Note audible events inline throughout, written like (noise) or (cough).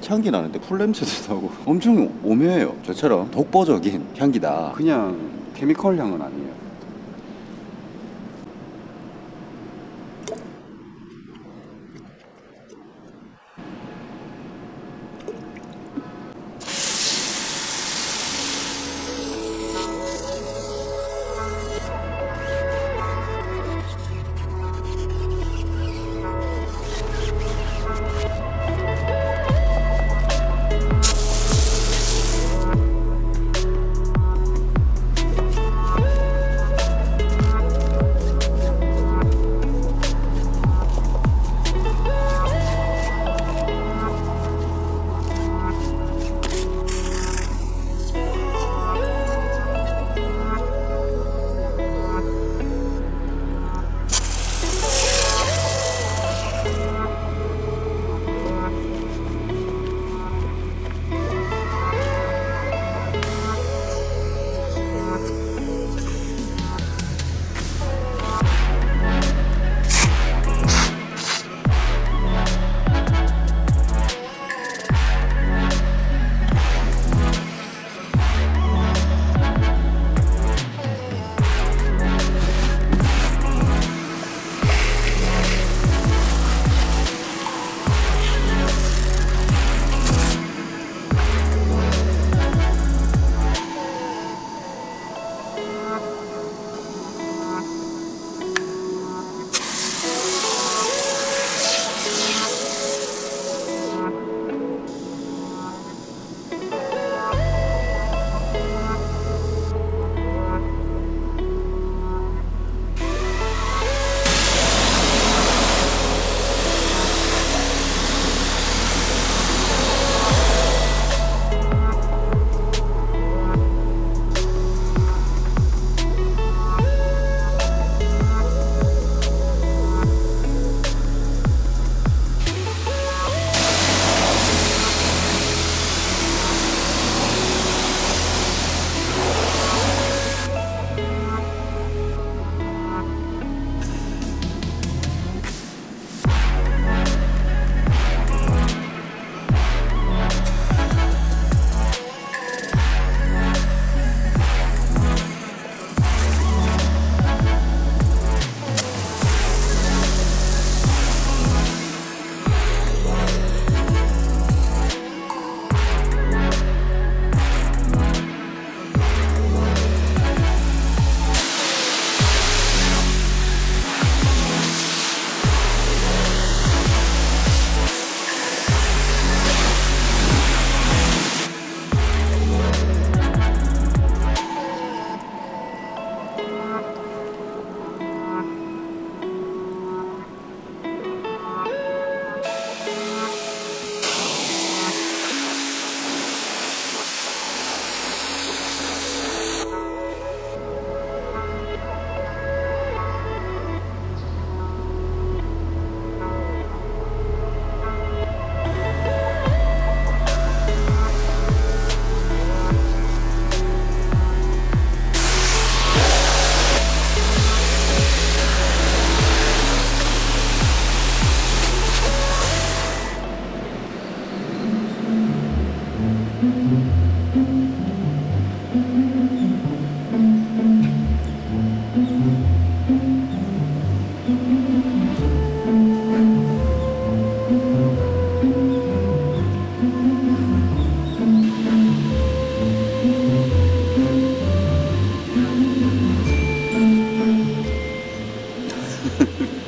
꽃향기 나는데 풀 냄새도 나고 엄청 오묘해요. 저처럼 독보적인 향기다. 그냥 케미컬 향은 아니에요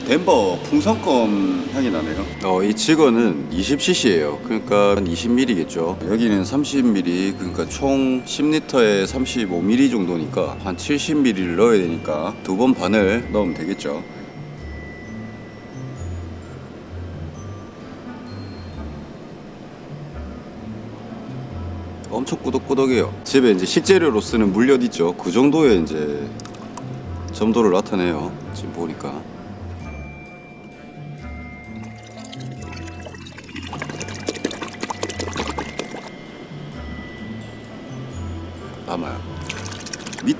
덴버 풍선껌 향이 나네요. 어, 이 직원은 20cc예요. 그러니까 한 20ml겠죠. 여기는 30ml, 그러니까 총 10리터에 35ml 정도니까 한 70ml를 넣어야 되니까 두 번 반을 넣으면 되겠죠. 엄청 꾸덕꾸덕해요. 집에 이제 식재료로 쓰는 물엿 있죠. 그 정도의 이제 점도를 나타내요. 지금 보니까.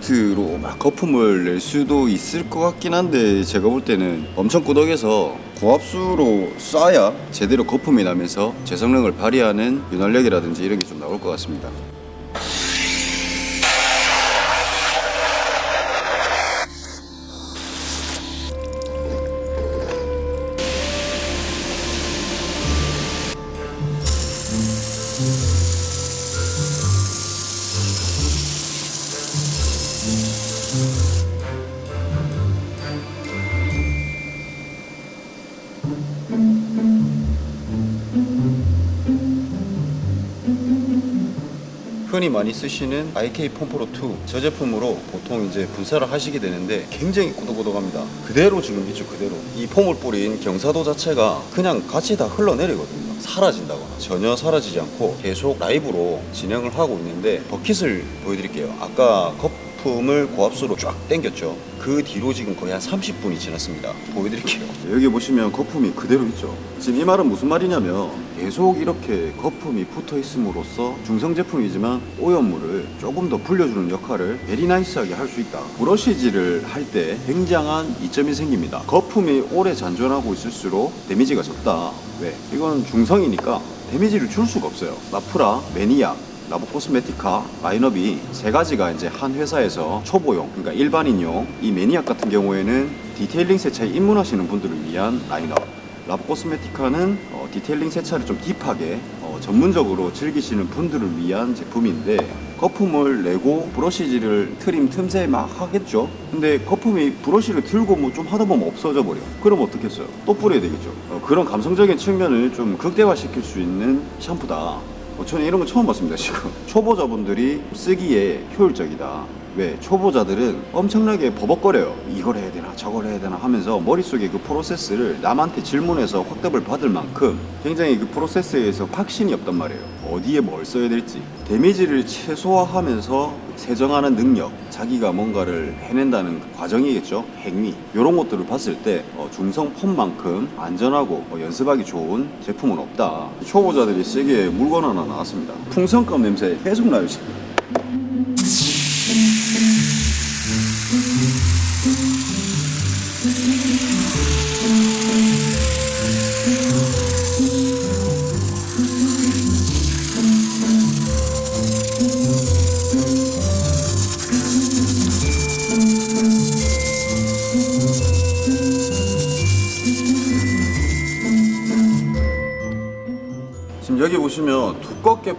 밑으로 막 거품을 낼 수도 있을 것 같긴 한데 제가 볼 때는 엄청 꾸덕해서 고압수로 쏴야 제대로 거품이 나면서 제 성능을 발휘하는 윤활력이라든지 이런 게 좀 나올 것 같습니다. 흔히 많이 쓰시는 IK 폼프로 2 저 제품으로 보통 이제 분사를 하시게 되는데 굉장히 꾸덕꾸덕합니다. 그대로 지금 있죠 그대로. 이 폼을 뿌린 경사도 자체가 그냥 같이 다 흘러내리거든요. 사라진다거나. 전혀 사라지지 않고 계속 라이브로 진행을 하고 있는데 버킷을 보여드릴게요. 아까 거품을 고압수로 쫙 당겼죠 그 뒤로 지금 거의 한 30분이 지났습니다. 보여드릴게요. 여기 보시면 거품이 그대로 있죠. 지금 이 말은 무슨 말이냐면 계속 이렇게 거품이 붙어 있음으로써 중성 제품이지만 오염물을 조금 더 불려주는 역할을 very nice하게 할 수 있다. 브러쉬질을 할 때 굉장한 이점이 생깁니다. 거품이 오래 잔존하고 있을수록 데미지가 적다. 왜? 이건 중성이니까 데미지를 줄 수가 없어요. 마프라, 매니악 라보 코스메티카 라인업이 세 가지가 이제 한 회사에서 초보용, 그러니까 일반인용, 이 매니악 같은 경우에는 detailing 세차에 입문하시는 분들을 위한 라인업. 라보 코스메티카는 어, detailing 세차를 좀 deep하게 어, 전문적으로 즐기시는 분들을 위한 제품인데 거품을 내고 브러쉬질을 trim 틈새 막 하겠죠? 근데 거품이 브러쉬를 들고 뭐 좀 하다 보면 없어져 버려. 그럼 어떻겠어요? 또 뿌려야 되겠죠? 어, 그런 감성적인 측면을 좀 극대화시킬 수 있는 샴푸다. 어, 저는 이런 거 처음 봤습니다 지금. 초보자분들이 쓰기에 효율적이다 왜 초보자들은 엄청나게 버벅거려요. 이걸 해야 되나 저걸 해야 되나 하면서 머릿속에 그 프로세스를 남한테 질문해서 확답을 받을 만큼 굉장히 그 프로세스에 대해서 확신이 없단 말이에요. 어디에 뭘 써야 될지. 데미지를 최소화하면서 세정하는 능력 자기가 뭔가를 해낸다는 그 과정이겠죠. 행위. 이런 것들을 봤을 때 어, 중성 폼만큼 안전하고 어, 연습하기 좋은 제품은 없다. 초보자들이 쓰기에 물건 하나 나왔습니다. 풍선껌 냄새 계속 나요 지금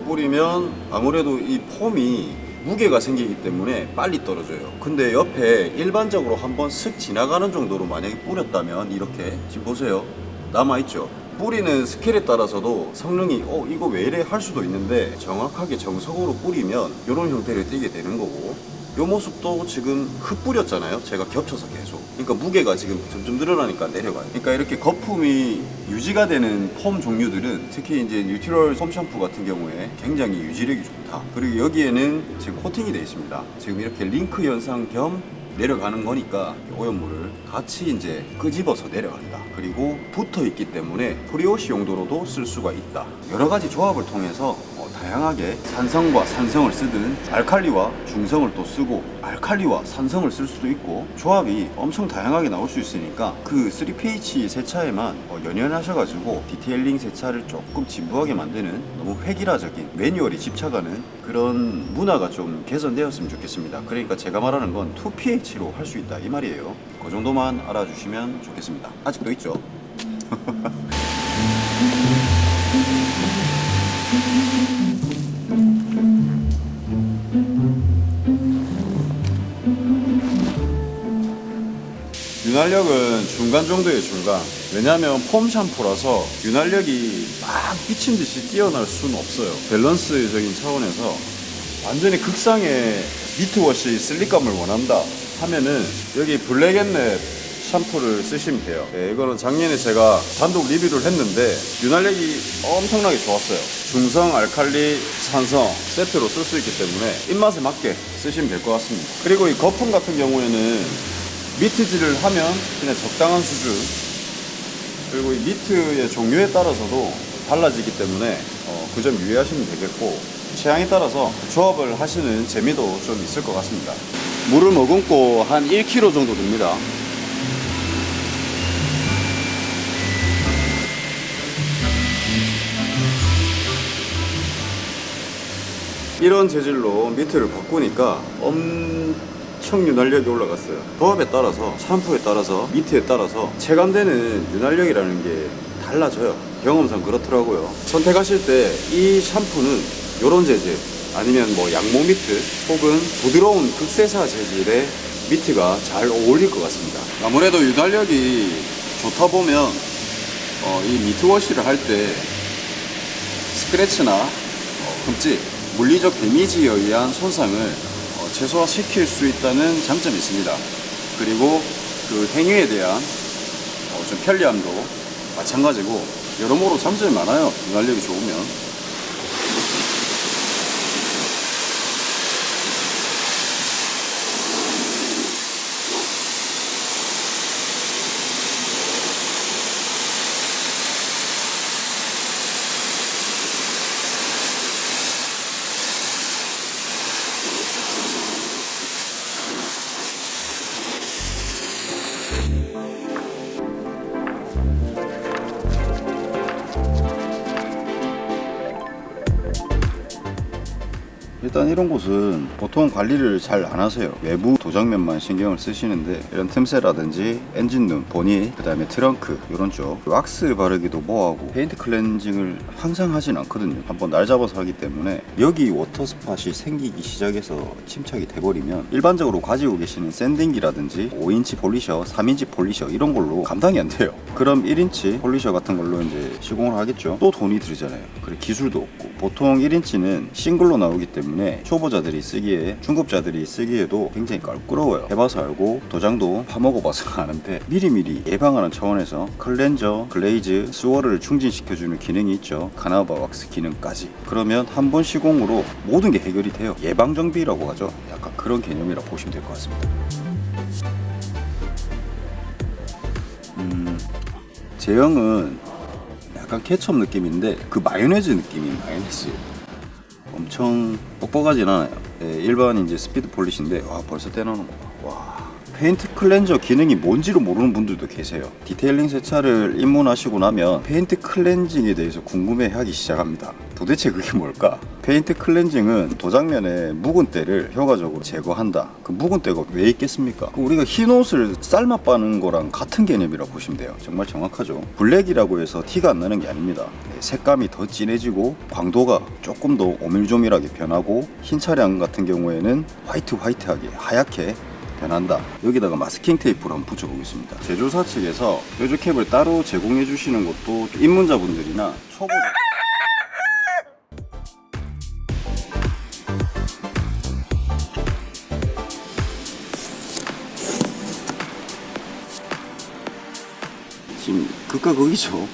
뿌리면 아무래도 이 폼이 무게가 생기기 때문에 빨리 떨어져요. 근데 옆에 일반적으로 한번 슥 지나가는 정도로 만약에 뿌렸다면 이렇게 지금 보세요. 남아있죠? 뿌리는 스킬에 따라서도 성능이 어 이거 왜 이래? 할 수도 있는데 정확하게 정석으로 뿌리면 이런 형태를 띠게 되는 거고 요 모습도 지금 흙 뿌렸잖아요. 제가 겹쳐서 계속. 그러니까 무게가 지금 점점 늘어나니까 내려가요. 그러니까 이렇게 거품이 유지가 되는 foam 종류들은 특히 이제 neutral foam 샴푸 같은 경우에 굉장히 유지력이 좋다. 그리고 여기에는 지금 코팅이 되어 있습니다. 지금 이렇게 링크 현상 겸 내려가는 거니까 오염물을 같이 이제 끄집어서 내려간다. 그리고 붙어 있기 때문에 pre-wash 용도로도 쓸 수가 있다. 여러 가지 조합을 통해서 어, 다양하게 산성과 산성을 쓰든 알칼리와 중성을 또 쓰고 알칼리와 산성을 쓸 수도 있고 조합이 엄청 다양하게 나올 수 있으니까 그 3pH 세차에만 어, 연연하셔가지고 detailing 세차를 조금 진부하게 만드는 너무 획일화적인 매뉴얼에 집착하는 그런 문화가 좀 개선되었으면 좋겠습니다. 그러니까 제가 말하는 건 2pH로 할 수 있다 이 말이에요. 그 정도만 알아주시면 좋겠습니다. 아직도 있죠? (laughs) 윤활력은 중간 정도의 중간. 왜냐하면 폼 샴푸라서 윤활력이 막 미친 듯이 뛰어날 수는 없어요. 밸런스적인 차원에서 완전히 극상의 미트워시 슬릭감을 원한다 하면은 여기 블랙앤랩 샴푸를 쓰시면 돼요. 네, 이거는 작년에 제가 단독 리뷰를 했는데 윤활력이 엄청나게 좋았어요. 중성, 알칼리, 산성 세트로 쓸 수 있기 때문에 입맛에 맞게 쓰시면 될 것 같습니다. 그리고 이 거품 같은 경우에는 미트질을 하면 그냥 적당한 수준 그리고 이 미트의 종류에 따라서도 달라지기 때문에 어, 그 점 유의하시면 되겠고 취향에 따라서 조합을 하시는 재미도 좀 있을 것 같습니다. 물을 머금고 한 1kg 정도 됩니다. 이런 재질로 미트를 바꾸니까 엄 청 윤활력이 올라갔어요. 조합에 따라서 샴푸에 따라서 미트에 따라서 체감되는 윤활력이라는 게 달라져요. 경험상 그렇더라고요. 선택하실 때 이 샴푸는 이런 재질 아니면 뭐 양모 미트 혹은 부드러운 극세사 재질의 mitt가 잘 어울릴 것 같습니다. 아무래도 윤활력이 좋다 보면 어, 이 mitt wash를 할 때 스크래치나 어, 흠집, 물리적 데미지에 의한 손상을 어, 최소화시킬 수 있다는 장점이 있습니다. 그리고 그 행위에 대한 어, 좀 편리함도 마찬가지고 여러모로 장점이 많아요. 윤활력이 좋으면. 일단 이런 곳은 보통 관리를 잘 안 하세요. 외부 도장면만 신경을 쓰시는데 이런 틈새라든지 엔진룸, 보닛, 그 다음에 트렁크 이런 쪽. 왁스 바르기도 뭐하고 페인트 클렌징을 항상 하진 않거든요. 한번 날 잡아서 하기 때문에 여기 water spot이 생기기 시작해서 침착이 돼버리면 일반적으로 가지고 계시는 sanding기라든지 5인치 polisher, 3인치 polisher 이런 걸로 감당이 안 돼요. 그럼 1인치 polisher 같은 걸로 이제 시공을 하겠죠? 또 돈이 들잖아요. 그리고 기술도 없고. 보통 1인치는 싱글로 나오기 때문에 초보자들이 쓰기에 중급자들이 쓰기에도 굉장히 껄끄러워요. 해봐서 알고 도장도 파먹어봐서 아는데 미리미리 예방하는 차원에서 클렌저, glaze, swirl을 충진시켜주는 기능이 있죠. carnauba 왁스 기능까지. 그러면 한 번 시공으로 모든 게 해결이 돼요. 예방정비라고 하죠. 약간 그런 개념이라 보시면 될 것 같습니다. 음, 제형은 약간 케첩 느낌인데 그 마요네즈 느낌이 마요네즈 엄청 뻑뻑하진 않아요. 예, 일반 이제 speed polish인데 와 벌써 떼나는 거와 paint cleanser 기능이 뭔지를 모르는 분들도 계세요. detailing 세차를 입문하시고 나면 paint cleansing에 대해서 궁금해하기 시작합니다. 도대체 그게 뭘까? paint cleansing은 도장면에 묵은 때를 효과적으로 제거한다. 그 묵은 때가 왜 있겠습니까? 그 우리가 흰 옷을 삶아 빠는 거랑 같은 개념이라고 보시면 돼요. 정말 정확하죠? 블랙이라고 해서 티가 안 나는 게 아닙니다. 네, 색감이 더 진해지고 광도가 조금 더 오밀조밀하게 변하고 흰 차량 같은 경우에는 화이트 화이트하게 하얗게 변한다. 여기다가 마스킹 테이프를 한번 붙여보겠습니다. 제조사 측에서 뾰족캡을 따로 제공해 주시는 것도 입문자분들이나 초보자 지금 극과 극이죠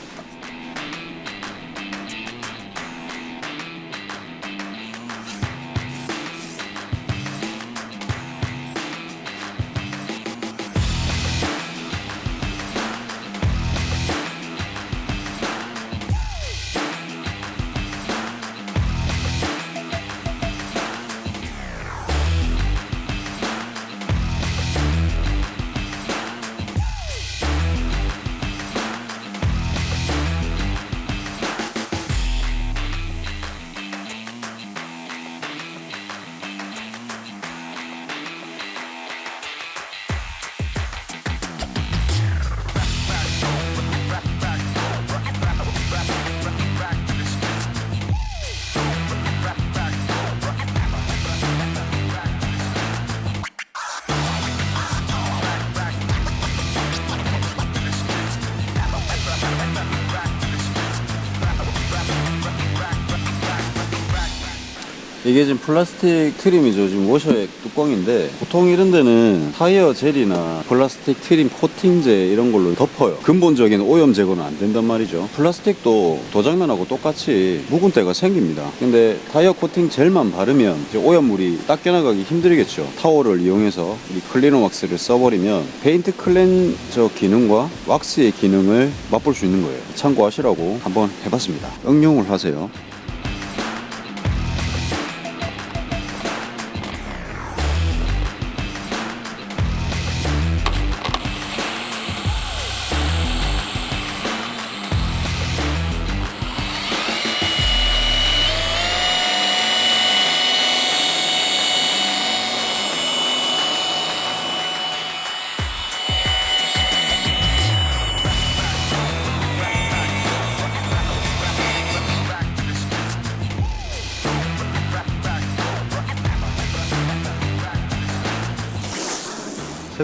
이게 지금 플라스틱 trim이죠. 지금 워셔액 뚜껑인데 보통 이런 데는 타이어 젤이나 플라스틱 trim 코팅제 이런 걸로 덮어요. 근본적인 오염 제거는 안 된단 말이죠. 플라스틱도 도장면하고 똑같이 묵은 때가 생깁니다. 근데 타이어 코팅 젤만 바르면 오염물이 닦여나가기 힘들겠죠. 타월을 이용해서 이 cleaner wax를 써버리면 paint cleanser 기능과 왁스의 기능을 맛볼 수 있는 거예요. 참고하시라고 한번 해봤습니다. 응용을 하세요.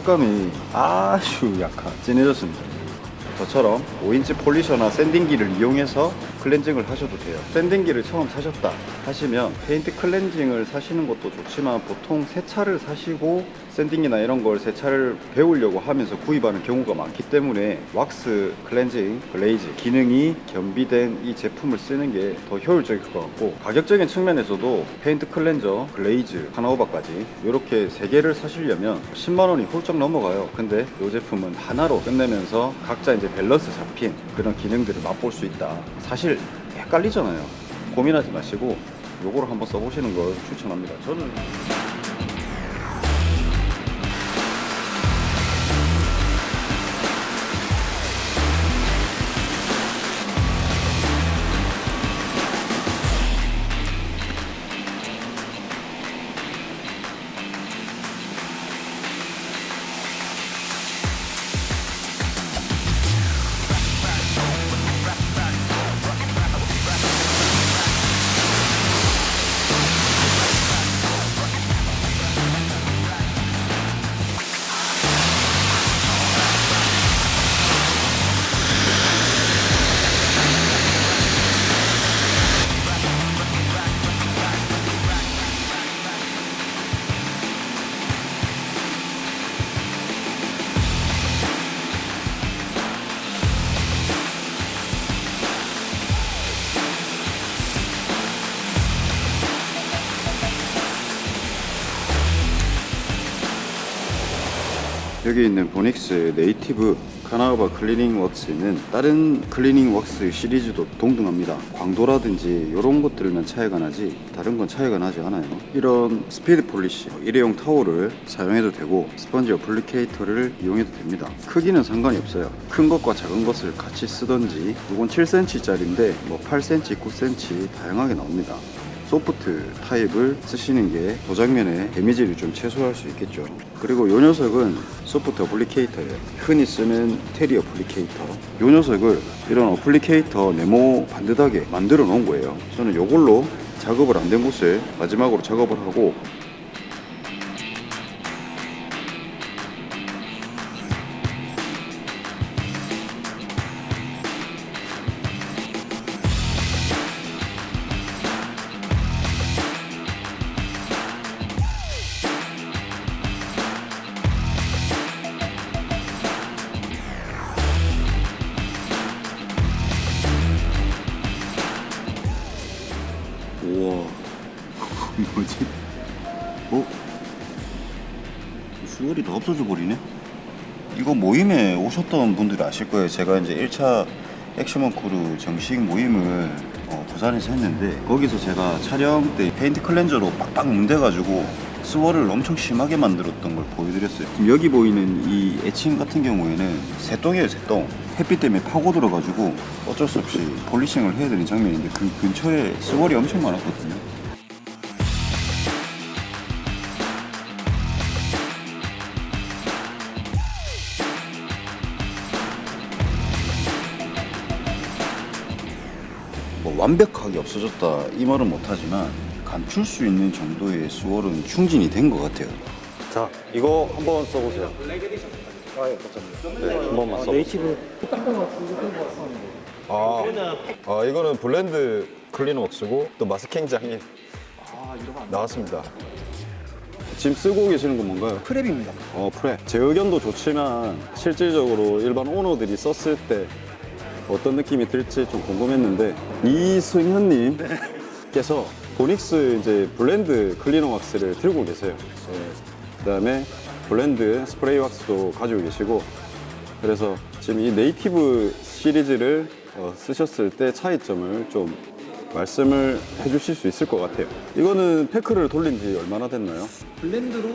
색감이 아주 약간 진해졌습니다. 저처럼 5인치 polisher나 sanding기를 이용해서 cleansing을 하셔도 돼요. sanding기를 처음 사셨다 하시면 paint cleansing을 사시는 것도 좋지만 보통 세차를 사시고 sanding이나 이런 걸 세차를 배우려고 하면서 구입하는 경우가 많기 때문에 wax cleansing glaze 기능이 겸비된 이 제품을 쓰는 게 더 효율적일 것 같고 가격적인 측면에서도 paint cleanser glaze carnauba까지 이렇게 세 개를 사시려면 10만 원이 훌쩍 넘어가요. 근데 이 제품은 하나로 끝내면서 각자 이제 밸런스 잡힌 그런 기능들을 맛볼 수 있다. 사실 헷갈리잖아요. 고민하지 마시고 요거를 한번 써보시는 걸 추천합니다. 저는 여기 있는 Vonixx Native carnauba cleaning wax는 다른 cleaning wax 시리즈도 동등합니다. 광도라든지 이런 것들만 차이가 나지 다른 건 차이가 나지 않아요. 이런 speed polish 일회용 타올을 사용해도 되고 스펀지 applicator를 이용해도 됩니다. 크기는 상관이 없어요. 큰 것과 작은 것을 같이 쓰던지 이건 7cm짜리인데 뭐 8cm, 9cm 다양하게 나옵니다. 소프트 타입을 쓰시는 게 도장면의 damage를 좀 최소화할 수 있겠죠. 그리고 이 녀석은 소프트 어플리케이터예요. 흔히 쓰는 테리 어플리케이터. 이 녀석을 이런 어플리케이터 네모 반듯하게 만들어 놓은 거예요. 저는 이걸로 작업을 안 된 곳을 마지막으로 작업을 하고 이거 모임에 오셨던 분들이 아실 거예요. 제가 이제 1차 액션먼 크루 정식 모임을 어, 부산에서 했는데 거기서 제가 촬영 때 paint cleanser로 빡빡 문대가지고 swirl을 엄청 심하게 만들었던 걸 보여드렸어요. 지금 여기 보이는 이 etching 같은 경우에는 새똥이에요 새똥. 햇빛 때문에 파고들어가지고 어쩔 수 없이 polishing을 해야 되는 장면인데 그 근처에 swirl이 엄청 많았거든요 완벽하게 없어졌다 이 말은 못하지만 감출 수 있는 정도의 수월은 충진이 된 것 같아요 자 이거 한번 써보세요 네, 한 번만 써보세요 네이티브 아, 아 이거는 블렌드 클린웍스고 또 마스킹장이 나왔습니다. 지금 쓰고 계시는 건 뭔가요? 프랩입니다. 어 프레 제 의견도 좋지만 실질적으로 일반 오너들이 썼을 때 어떤 느낌이 들지 좀 궁금했는데 이승현님께서 Vonixx 이제 Blend cleaner wax를 들고 계세요. 그 그다음에 Blend 스프레이 왁스도 가지고 계시고 그래서 지금 이 Native 시리즈를 어, 쓰셨을 때 차이점을 좀 말씀을 해주실 수 있을 것 같아요. 이거는 패크를 돌린 지 얼마나 됐나요? Blend로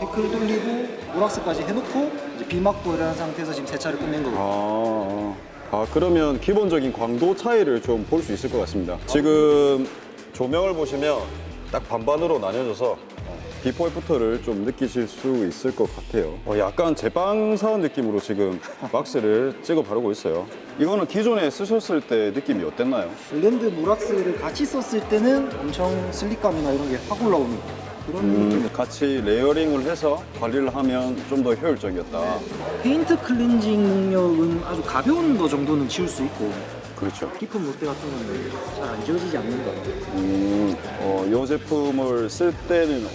데크를 돌리고 물왁스까지 해놓고 이제 비 맞고 이런 상태에서 지금 세차를 끝낸 거고. 아, 아 그러면 기본적인 광도 차이를 좀 볼 수 있을 것 같습니다. 지금 조명을 보시면 딱 반반으로 나뉘어져서 before after를 좀 느끼실 수 있을 것 같아요. 어, 약간 제빵사원 느낌으로 지금 (laughs) 왁스를 찍어 바르고 있어요. 이거는 기존에 쓰셨을 때 느낌이 어땠나요? Blend 물왁스를 같이 썼을 때는 엄청 slick감이나 이런 게 확 올라오는 그런 음, 느낌. 같이 layering을 해서 관리를 하면 좀 더 효율적이었다. paint cleansing 능력은 아주 가벼운 거 정도는 지울 수 있고 그렇죠. 깊은 물때 같은 거는 잘안 지워지지 않는다. 음, 어, 이 제품을 쓸 때는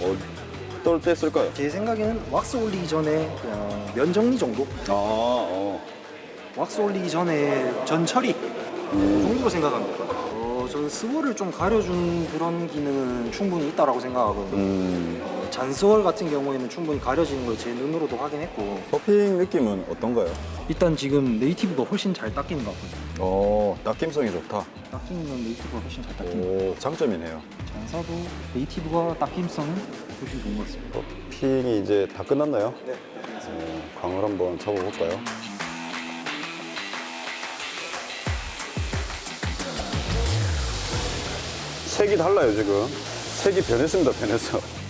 어떨 때 쓸까요? 제 생각에는 왁스 올리기 전에 그냥 면 정리 정도? 아, 어. 왁스 올리기 전에 전 처리 그 정도로 생각합니다. 어, 저는 스월을 좀 가려주는 그런 기능은 충분히 있다라고 생각하거든요. 음, 어, 잔스월 같은 경우에는 충분히 가려지는 걸 제 눈으로도 확인했고 퍼핑 느낌은 어떤가요? 일단 지금 네이티브가 훨씬 잘 닦이는 것 같거든요. 어, 닦임성이 좋다. 건 네이티브가 훨씬 잘 닦이는 장점이네요. 잔사도 네이티브가 닦임성은 훨씬 좋은 것 같습니다. 퍼핑이 이제 다 끝났나요? 네. 어, 광을 한번 잡아볼까요? 색이 달라요 지금. 색이 변했습니다 변했어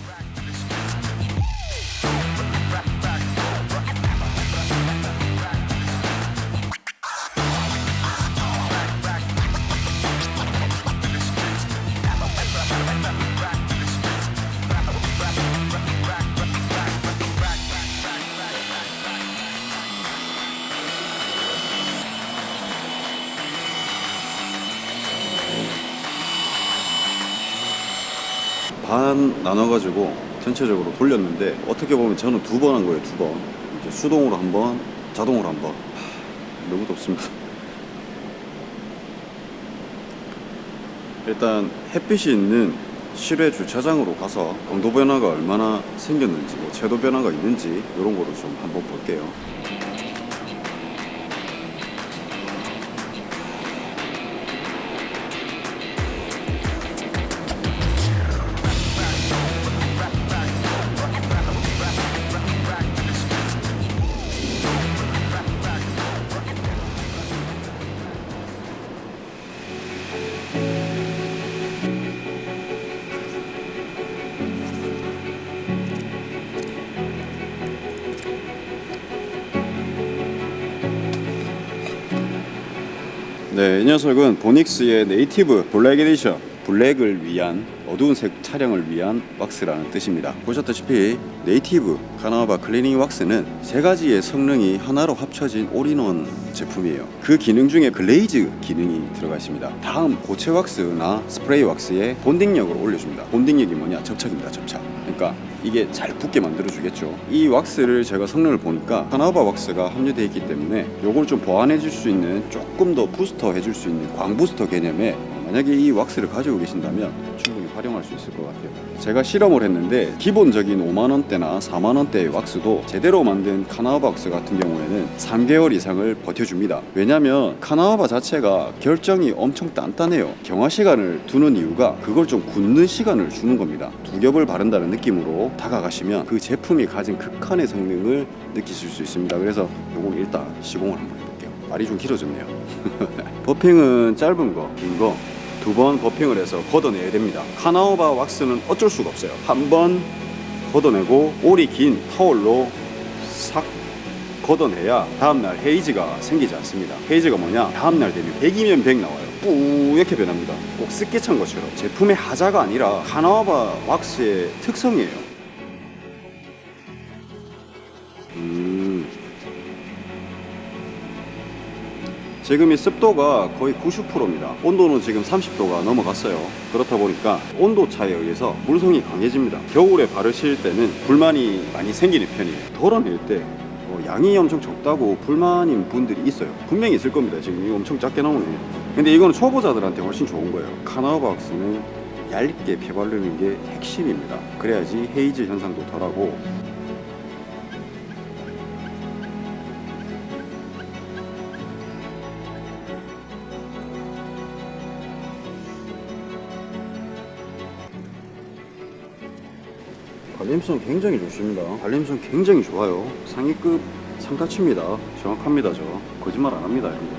반 나눠가지고 전체적으로 돌렸는데 어떻게 보면 저는 두 번 한 거예요 두 번. 이제 수동으로 한 번 자동으로 한번. 너무 덥습니다. 일단 햇빛이 있는 실외 주차장으로 가서 강도 변화가 얼마나 생겼는지 뭐 채도 변화가 있는지 이런 거를 좀 한번 볼게요 이 녀석은 Vonixx의 Native black edition 블랙을 위한 어두운 색 차량을 위한 왁스라는 뜻입니다. 보셨다시피 Native carnauba cleaning wax는 세 가지의 성능이 하나로 합쳐진 올인원 제품이에요. 그 기능 중에 glaze 기능이 들어가 있습니다. 다음 고체 왁스나 스프레이 왁스의 bonding력을 올려줍니다. bonding력이 뭐냐? 접착입니다. 접착. 그러니까 이게 잘 붙게 만들어 주겠죠. 이 왁스를 제가 성능을 보니까 carnauba wax가 함유되어 있기 때문에 요걸 좀 보완해 줄 수 있는 조금 더 부스터 해줄 수 있는 광부스터 개념의 어, 만약에 이 왁스를 가지고 계신다면 충분히 활용할 수 있을 것 같아요. 제가 실험을 했는데 기본적인 5만 원대나 4만 원대의 왁스도 제대로 만든 카나바 왁스 같은 경우에는 3개월 이상을 버텨줍니다. 왜냐하면 카나바 자체가 결정이 엄청 단단해요. 경화 시간을 두는 이유가 그걸 좀 굳는 시간을 주는 겁니다. 두 겹을 바른다는 느낌으로 다가가시면 그 제품이 가진 극한의 성능을 느끼실 수 있습니다. 그래서 요걸 일단 시공을 한번 해볼게요. 말이 좀 길어졌네요. (laughs) 버핑은 짧은 거, 긴 거, 두 번 버핑을 해서 걷어내야 됩니다. 카나오바 왁스는 어쩔 수가 없어요. 한 번 걷어내고 올이 긴 타올로 싹 걷어내야 다음날 헤이즈가 생기지 않습니다. 헤이즈가 뭐냐? 다음날 되면 100이면 100 나와요. 뿌옇게 변합니다. 꼭 습기 찬 것처럼 제품의 하자가 아니라 카나와바 왁스의 특성이에요. 지금 이 습도가 거의 90%입니다. 온도는 지금 30도가 넘어갔어요. 그렇다 보니까 온도 차에 의해서 물성이 강해집니다. 겨울에 바르실 때는 불만이 많이 생기는 편이에요. 덜어낼 때 어, 양이 엄청 적다고 불만인 분들이 있어요. 분명히 있을 겁니다. 지금 이거 엄청 작게 나오네. 근데 이거는 초보자들한테 훨씬 좋은 거예요. 카나바박스는 얇게 펴바르는 게 핵심입니다. 그래야지 헤이즈 현상도 덜하고 발림성 굉장히 좋습니다. 발림성 굉장히 좋아요. 상위급 상가치입니다. 정확합니다, 저. 거짓말 안 합니다, 이런 거.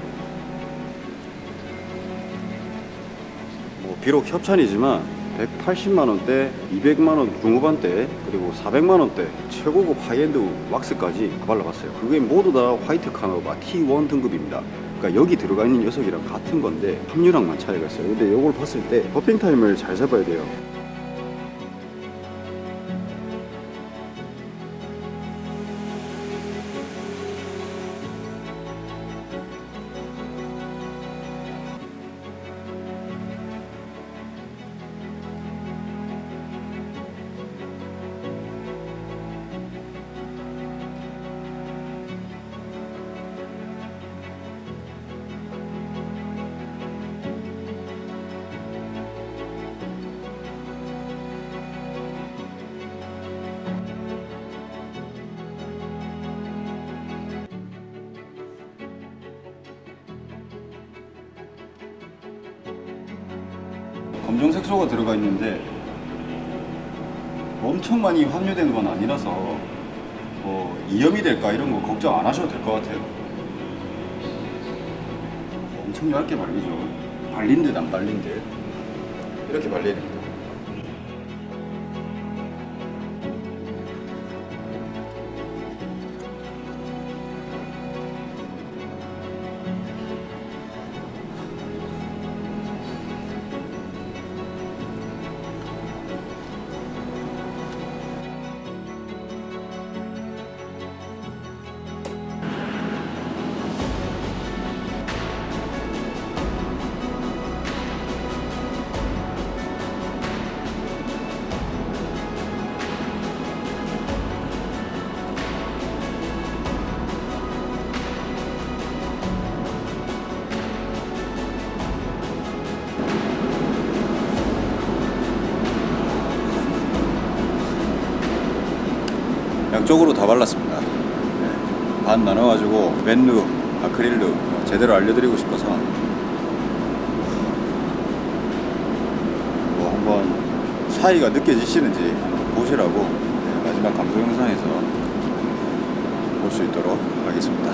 뭐 비록 협찬이지만 180만 원대, 200만 원 중후반대, 그리고 400만 원대 최고급 하이엔드 왁스까지 다 발라봤어요. 그게 모두 다 white carnauba T1 등급입니다. 그러니까 여기 들어가 있는 녀석이랑 같은 건데 함유량만 차이가 있어요. 근데 이걸 봤을 때 buffing time을 잘 잡아야 돼요. 엄청 많이 함유된 건 아니라서 뭐 이염이 될까 이런 거 걱정 안 하셔도 될 것 같아요. 엄청 얇게 발리죠. 발린 듯 안 발린 듯 이렇게 발리는 양쪽으로 다 발랐습니다. 네. 반 나눠가지고 맨루, 아크릴루 제대로 알려드리고 싶어서 뭐 한번 차이가 느껴지시는지 한번 보시라고 네, 마지막 감도 영상에서 볼 수 있도록 하겠습니다.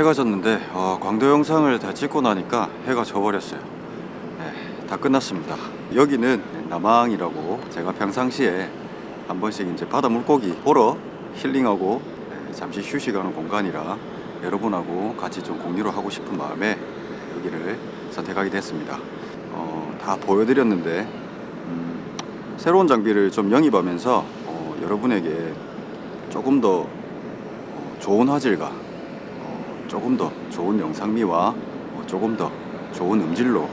해가 졌는데 어, 광도 영상을 다 찍고 나니까 해가 져버렸어요. 네, 다 끝났습니다. 여기는 남항이라고 제가 평상시에 한 번씩 이제 바다 물고기 보러 힐링하고 네, 잠시 휴식하는 공간이라 여러분하고 같이 좀 공유를 하고 싶은 마음에 여기를 선택하게 됐습니다. 어, 다 보여드렸는데 음, 새로운 장비를 좀 영입하면서 어, 여러분에게 조금 더 어, 좋은 화질과 어, 조금 더 좋은 영상미와 어, 조금 더 좋은 음질로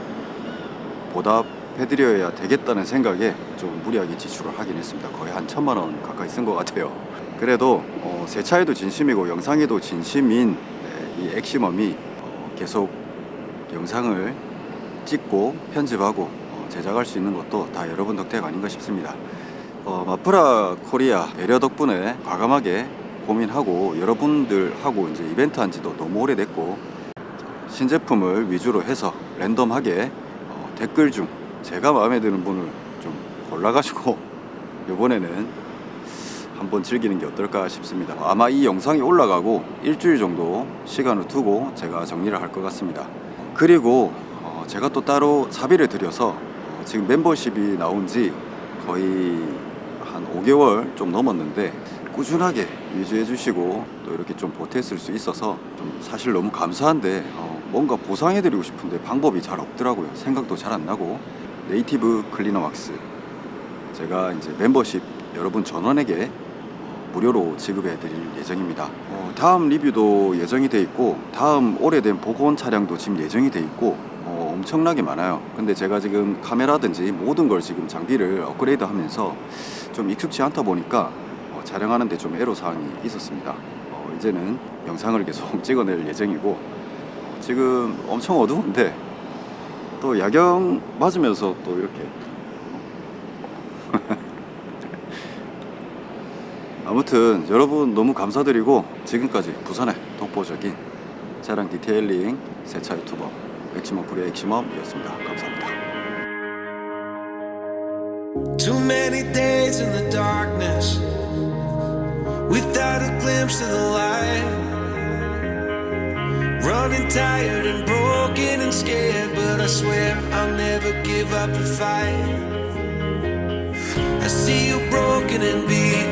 보답해드려야 되겠다는 생각에 좀 무리하게 지출을 하긴 했습니다. 거의 한 천만 원 가까이 쓴 것 같아요. 그래도 어, 세차에도 진심이고 영상에도 진심인 네, 이 액시멈이 어, 계속 영상을 찍고 편집하고 어, 제작할 수 있는 것도 다 여러분 덕택 아닌가 싶습니다. 어, 마프라 코리아 배려 덕분에 과감하게 고민하고 여러분들하고 이제 이벤트 한 지도 너무 오래됐고 신제품을 위주로 해서 랜덤하게 어, 댓글 중 제가 마음에 드는 분을 좀 골라가지고 (laughs) 이번에는 한번 즐기는 게 어떨까 싶습니다. 아마 이 영상이 올라가고 일주일 정도 시간을 두고 제가 정리를 할 것 같습니다. 그리고 어, 제가 또 따로 사비를 들여서 어, 지금 멤버십이 나온 지 거의 한 5개월 좀 넘었는데 꾸준하게 유지해 주시고 또 이렇게 좀 보탰을 수 있어서 좀 사실 너무 감사한데 어, 뭔가 보상해 드리고 싶은데 방법이 잘 없더라고요. 생각도 잘 안 나고 네이티브 클리너 왁스 제가 이제 멤버십 여러분 전원에게 무료로 지급해 드릴 예정입니다. 어, 다음 리뷰도 예정이 돼 있고 다음 오래된 복원 차량도 지금 예정이 돼 있고 어, 엄청나게 많아요. 근데 제가 지금 카메라든지 모든 걸 지금 장비를 업그레이드 하면서 좀 익숙치 않다 보니까 어, 촬영하는 데 좀 애로 사항이 있었습니다. 어, 이제는 영상을 계속 (laughs) 찍어낼 예정이고 어, 지금 엄청 어두운데 또 야경 맞으면서 또 이렇게 (laughs) 아무튼 여러분 너무 감사드리고 지금까지 부산의 독보적인 차량 디테일링 세차 유튜버 맥시멈 불의 액시멈이었습니다. 감사합니다. Too many days in the darkness without a glimpse of the light. Running tired and broken and scared, but I swear I'll never give up the fight. I see you broken and beat.